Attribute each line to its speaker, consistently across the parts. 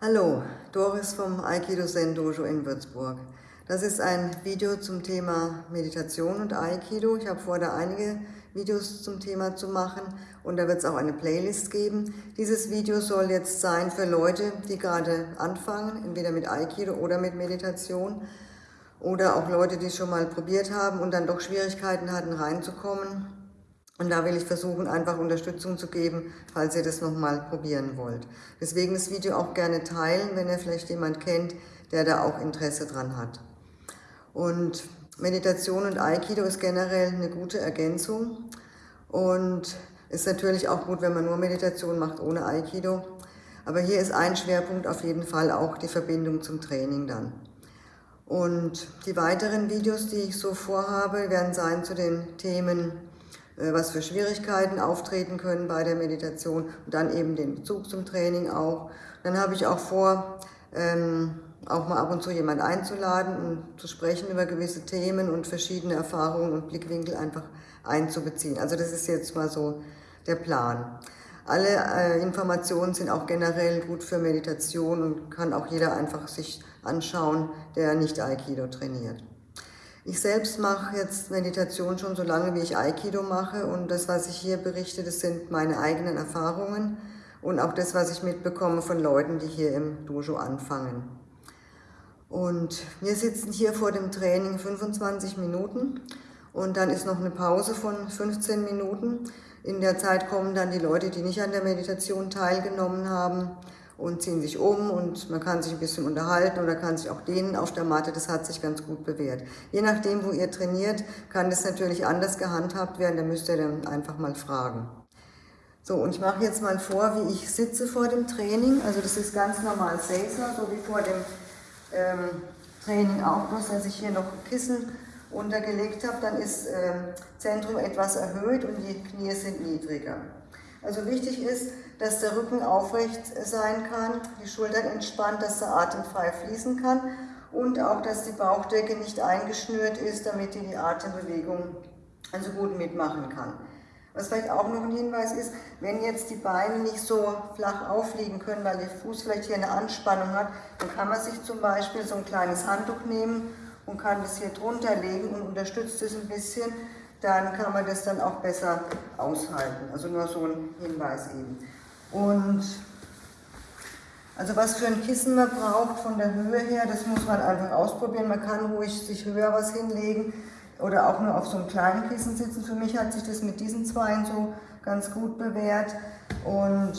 Speaker 1: Hallo, Doris vom Aikido Zen Dojo in Würzburg. Das ist ein Video zum Thema Meditation und Aikido. Ich habe vor, da einige Videos zum Thema zu machen und da wird es auch eine Playlist geben. Dieses Video soll jetzt sein für Leute, die gerade anfangen, entweder mit Aikido oder mit Meditation oder auch Leute, die es schon mal probiert haben und dann doch Schwierigkeiten hatten reinzukommen und da will ich versuchen, einfach Unterstützung zu geben, falls ihr das nochmal probieren wollt. Deswegen das Video auch gerne teilen, wenn ihr vielleicht jemand kennt, der da auch Interesse dran hat. Und Meditation und Aikido ist generell eine gute Ergänzung und ist natürlich auch gut, wenn man nur Meditation macht ohne Aikido. Aber hier ist ein Schwerpunkt auf jeden Fall auch die Verbindung zum Training dann. Und die weiteren Videos, die ich so vorhabe, werden sein zu den Themen was für Schwierigkeiten auftreten können bei der Meditation und dann eben den Bezug zum Training auch. Dann habe ich auch vor, ähm, auch mal ab und zu jemand einzuladen und zu sprechen über gewisse Themen und verschiedene Erfahrungen und Blickwinkel einfach einzubeziehen. Also das ist jetzt mal so der Plan. Alle äh, Informationen sind auch generell gut für Meditation und kann auch jeder einfach sich anschauen, der nicht Aikido trainiert. Ich selbst mache jetzt Meditation schon so lange, wie ich Aikido mache und das, was ich hier berichte, das sind meine eigenen Erfahrungen und auch das, was ich mitbekomme von Leuten, die hier im Dojo anfangen. Und wir sitzen hier vor dem Training 25 Minuten und dann ist noch eine Pause von 15 Minuten. In der Zeit kommen dann die Leute, die nicht an der Meditation teilgenommen haben, und ziehen sich um und man kann sich ein bisschen unterhalten oder kann sich auch dehnen auf der Matte. Das hat sich ganz gut bewährt. Je nachdem, wo ihr trainiert, kann das natürlich anders gehandhabt werden. Da müsst ihr dann einfach mal fragen. So, und ich mache jetzt mal vor, wie ich sitze vor dem Training. Also das ist ganz normal Seisa, so wie vor dem ähm, Training auch, bloß dass ich hier noch Kissen untergelegt habe. Dann ist ähm, Zentrum etwas erhöht und die Knie sind niedriger. Also wichtig ist, dass der Rücken aufrecht sein kann, die Schultern entspannt, dass der Atem frei fließen kann und auch, dass die Bauchdecke nicht eingeschnürt ist, damit die Atembewegung also gut mitmachen kann. Was vielleicht auch noch ein Hinweis ist, wenn jetzt die Beine nicht so flach aufliegen können, weil der Fuß vielleicht hier eine Anspannung hat, dann kann man sich zum Beispiel so ein kleines Handtuch nehmen und kann das hier drunter legen und unterstützt es ein bisschen, dann kann man das dann auch besser aushalten. Also nur so ein Hinweis eben. Und also was für ein Kissen man braucht von der Höhe her, das muss man einfach ausprobieren. Man kann ruhig sich höher was hinlegen oder auch nur auf so einem kleinen Kissen sitzen. Für mich hat sich das mit diesen Zweien so ganz gut bewährt. Und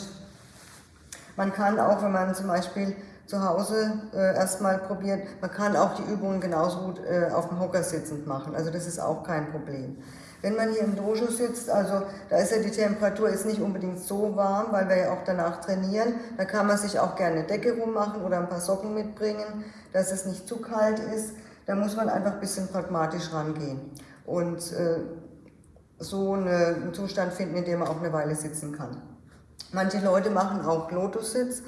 Speaker 1: man kann auch, wenn man zum Beispiel zu Hause äh, erstmal probiert. Man kann auch die Übungen genauso gut äh, auf dem Hocker sitzend machen, also das ist auch kein Problem. Wenn man hier im Dojo sitzt, also da ist ja die Temperatur ist nicht unbedingt so warm, weil wir ja auch danach trainieren, da kann man sich auch gerne Decke rummachen oder ein paar Socken mitbringen, dass es nicht zu kalt ist. Da muss man einfach ein bisschen pragmatisch rangehen und äh, so eine, einen Zustand finden, in dem man auch eine Weile sitzen kann. Manche Leute machen auch Lotussitz,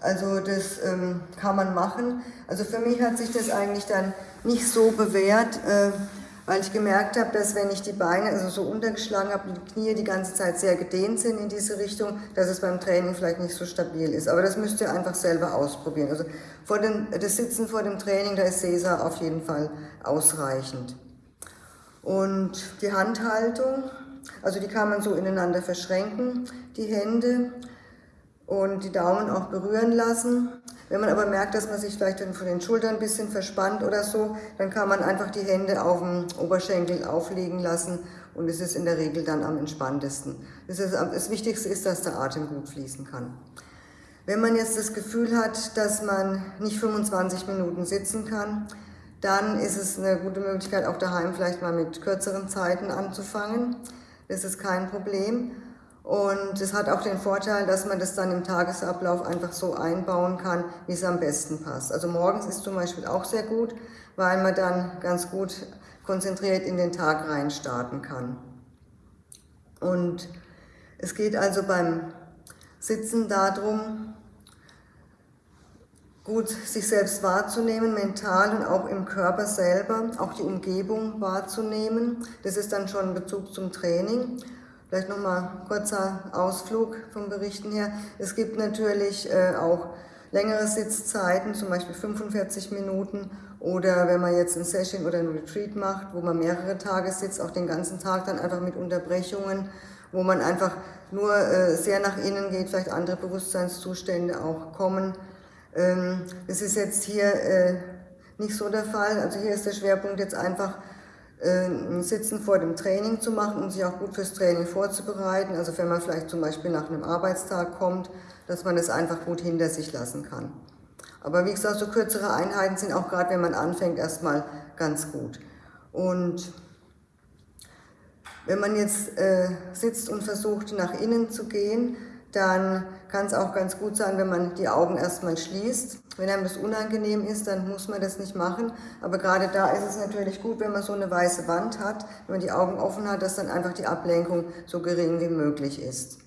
Speaker 1: also das ähm, kann man machen. Also für mich hat sich das eigentlich dann nicht so bewährt, äh, weil ich gemerkt habe, dass wenn ich die Beine also so untergeschlagen habe und die Knie die ganze Zeit sehr gedehnt sind in diese Richtung, dass es beim Training vielleicht nicht so stabil ist. Aber das müsst ihr einfach selber ausprobieren. Also vor dem, das Sitzen vor dem Training, da ist Cäsar auf jeden Fall ausreichend. Und die Handhaltung, also die kann man so ineinander verschränken, die Hände und die Daumen auch berühren lassen. Wenn man aber merkt, dass man sich vielleicht von den Schultern ein bisschen verspannt oder so, dann kann man einfach die Hände auf dem Oberschenkel auflegen lassen und es ist in der Regel dann am entspanntesten. Das, ist, das Wichtigste ist, dass der Atem gut fließen kann. Wenn man jetzt das Gefühl hat, dass man nicht 25 Minuten sitzen kann, dann ist es eine gute Möglichkeit, auch daheim vielleicht mal mit kürzeren Zeiten anzufangen. Das ist kein Problem. Und es hat auch den Vorteil, dass man das dann im Tagesablauf einfach so einbauen kann, wie es am besten passt. Also morgens ist zum Beispiel auch sehr gut, weil man dann ganz gut konzentriert in den Tag rein starten kann. Und es geht also beim Sitzen darum, gut sich selbst wahrzunehmen, mental und auch im Körper selber, auch die Umgebung wahrzunehmen. Das ist dann schon Bezug zum Training. Vielleicht nochmal kurzer Ausflug vom Berichten her. Es gibt natürlich äh, auch längere Sitzzeiten, zum Beispiel 45 Minuten oder wenn man jetzt ein Session oder ein Retreat macht, wo man mehrere Tage sitzt, auch den ganzen Tag dann einfach mit Unterbrechungen, wo man einfach nur äh, sehr nach innen geht, vielleicht andere Bewusstseinszustände auch kommen. Ähm, das ist jetzt hier äh, nicht so der Fall. Also hier ist der Schwerpunkt jetzt einfach ein Sitzen vor dem Training zu machen und sich auch gut fürs Training vorzubereiten. Also wenn man vielleicht zum Beispiel nach einem Arbeitstag kommt, dass man es einfach gut hinter sich lassen kann. Aber wie gesagt, so kürzere Einheiten sind auch gerade, wenn man anfängt, erstmal ganz gut. Und wenn man jetzt äh, sitzt und versucht, nach innen zu gehen, dann kann es auch ganz gut sein, wenn man die Augen erstmal schließt. Wenn einem das unangenehm ist, dann muss man das nicht machen. Aber gerade da ist es natürlich gut, wenn man so eine weiße Wand hat, wenn man die Augen offen hat, dass dann einfach die Ablenkung so gering wie möglich ist.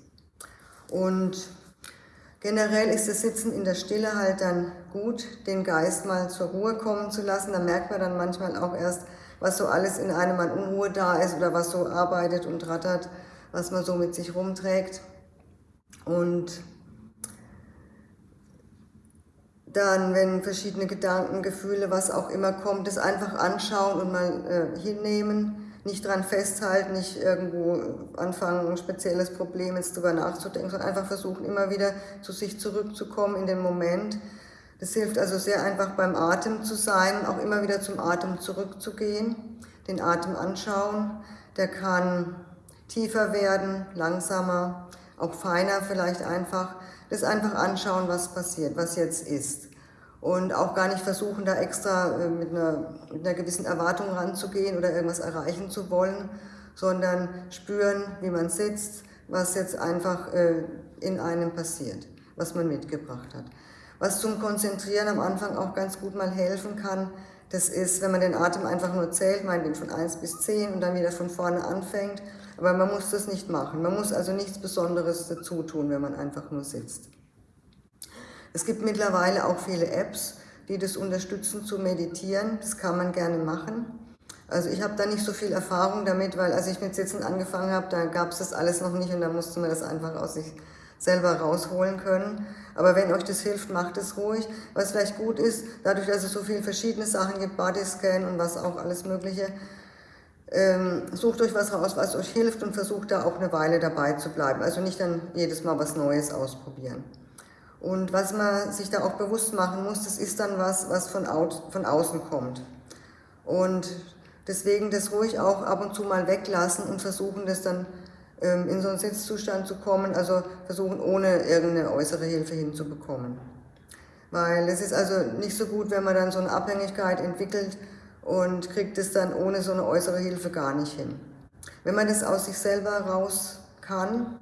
Speaker 1: Und generell ist das Sitzen in der Stille halt dann gut, den Geist mal zur Ruhe kommen zu lassen. Da merkt man dann manchmal auch erst, was so alles in einem an Unruhe da ist oder was so arbeitet und rattert, was man so mit sich rumträgt. Und dann, wenn verschiedene Gedanken, Gefühle, was auch immer kommt, das einfach anschauen und mal äh, hinnehmen, nicht dran festhalten, nicht irgendwo anfangen, ein spezielles Problem jetzt drüber nachzudenken, sondern einfach versuchen, immer wieder zu sich zurückzukommen in den Moment, das hilft also sehr einfach beim Atem zu sein, auch immer wieder zum Atem zurückzugehen, den Atem anschauen. Der kann tiefer werden, langsamer, auch feiner vielleicht einfach. Das einfach anschauen, was passiert, was jetzt ist. Und auch gar nicht versuchen, da extra äh, mit einer, mit einer gewissen Erwartung ranzugehen oder irgendwas erreichen zu wollen, sondern spüren, wie man sitzt, was jetzt einfach äh, in einem passiert, was man mitgebracht hat. Was zum Konzentrieren am Anfang auch ganz gut mal helfen kann, das ist, wenn man den Atem einfach nur zählt, meinetwegen von 1 bis 10 und dann wieder von vorne anfängt. Aber man muss das nicht machen. Man muss also nichts Besonderes dazu tun, wenn man einfach nur sitzt. Es gibt mittlerweile auch viele Apps, die das unterstützen zu meditieren. Das kann man gerne machen. Also ich habe da nicht so viel Erfahrung damit, weil als ich mit Sitzen angefangen habe, da gab es das alles noch nicht und da musste man das einfach aus sich selber rausholen können. Aber wenn euch das hilft, macht es ruhig. Was vielleicht gut ist, dadurch, dass es so viele verschiedene Sachen gibt, Bodyscan und was auch alles mögliche, ähm, sucht euch was raus, was euch hilft und versucht da auch eine Weile dabei zu bleiben. Also nicht dann jedes Mal was Neues ausprobieren. Und was man sich da auch bewusst machen muss, das ist dann was, was von, au von außen kommt. Und deswegen das ruhig auch ab und zu mal weglassen und versuchen, das dann ähm, in so einen Sitzzustand zu kommen, also versuchen ohne irgendeine äußere Hilfe hinzubekommen. Weil es ist also nicht so gut, wenn man dann so eine Abhängigkeit entwickelt und kriegt es dann ohne so eine äußere Hilfe gar nicht hin. Wenn man das aus sich selber raus kann,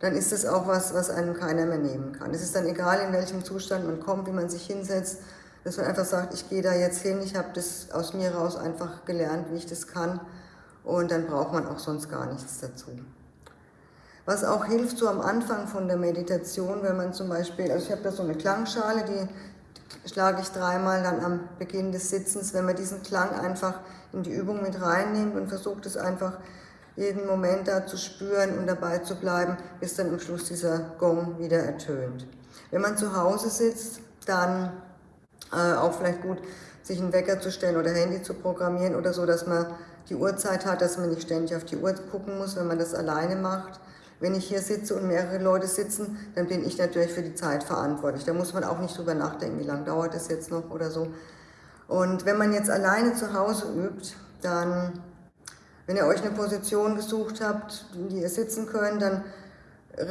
Speaker 1: dann ist das auch was, was einem keiner mehr nehmen kann. Es ist dann egal, in welchem Zustand man kommt, wie man sich hinsetzt, dass man einfach sagt, ich gehe da jetzt hin, ich habe das aus mir raus einfach gelernt, wie ich das kann und dann braucht man auch sonst gar nichts dazu. Was auch hilft, so am Anfang von der Meditation, wenn man zum Beispiel, also ich habe da so eine Klangschale, die schlage ich dreimal dann am Beginn des Sitzens, wenn man diesen Klang einfach in die Übung mit reinnimmt und versucht es einfach jeden Moment da zu spüren und dabei zu bleiben, bis dann am Schluss dieser Gong wieder ertönt. Wenn man zu Hause sitzt, dann äh, auch vielleicht gut, sich einen Wecker zu stellen oder Handy zu programmieren oder so, dass man die Uhrzeit hat, dass man nicht ständig auf die Uhr gucken muss, wenn man das alleine macht. Wenn ich hier sitze und mehrere Leute sitzen, dann bin ich natürlich für die Zeit verantwortlich. Da muss man auch nicht drüber nachdenken, wie lange dauert es jetzt noch oder so. Und wenn man jetzt alleine zu Hause übt, dann, wenn ihr euch eine Position gesucht habt, in die ihr sitzen könnt, dann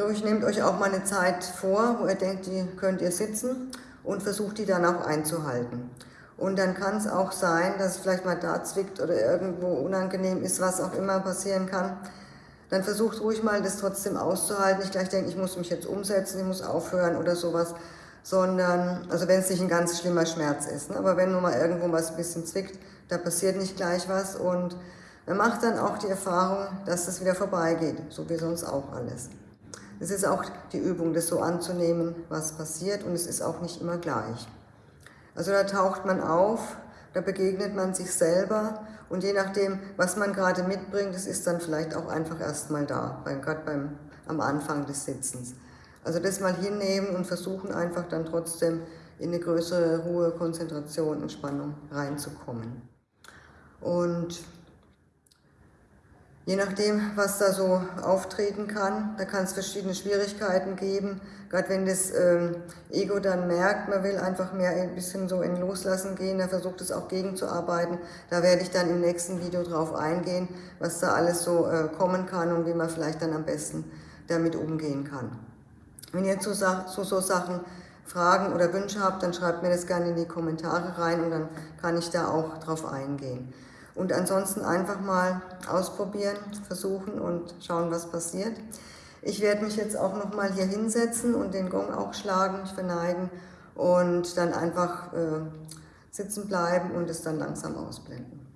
Speaker 1: ruhig nehmt euch auch mal eine Zeit vor, wo ihr denkt, die könnt ihr sitzen und versucht die dann auch einzuhalten. Und dann kann es auch sein, dass es vielleicht mal da zwickt oder irgendwo unangenehm ist, was auch immer passieren kann dann versucht ruhig mal, das trotzdem auszuhalten. Nicht gleich denken, ich muss mich jetzt umsetzen, ich muss aufhören oder sowas, sondern, also wenn es nicht ein ganz schlimmer Schmerz ist, ne? aber wenn nur mal irgendwo was ein bisschen zwickt, da passiert nicht gleich was und man macht dann auch die Erfahrung, dass das wieder vorbeigeht, so wie sonst auch alles. Es ist auch die Übung, das so anzunehmen, was passiert und es ist auch nicht immer gleich. Also da taucht man auf, da begegnet man sich selber und je nachdem, was man gerade mitbringt, das ist dann vielleicht auch einfach erstmal da, gerade beim, am Anfang des Sitzens. Also das mal hinnehmen und versuchen einfach dann trotzdem in eine größere Ruhe, Konzentration, Entspannung reinzukommen. Und Je nachdem, was da so auftreten kann, da kann es verschiedene Schwierigkeiten geben. Gerade wenn das ähm, Ego dann merkt, man will einfach mehr ein bisschen so in Loslassen gehen, da versucht es auch gegenzuarbeiten. Da werde ich dann im nächsten Video drauf eingehen, was da alles so äh, kommen kann und wie man vielleicht dann am besten damit umgehen kann. Wenn ihr zu so, so Sachen Fragen oder Wünsche habt, dann schreibt mir das gerne in die Kommentare rein und dann kann ich da auch drauf eingehen. Und ansonsten einfach mal ausprobieren, versuchen und schauen, was passiert. Ich werde mich jetzt auch nochmal hier hinsetzen und den Gong auch schlagen, verneigen und dann einfach äh, sitzen bleiben und es dann langsam ausblenden.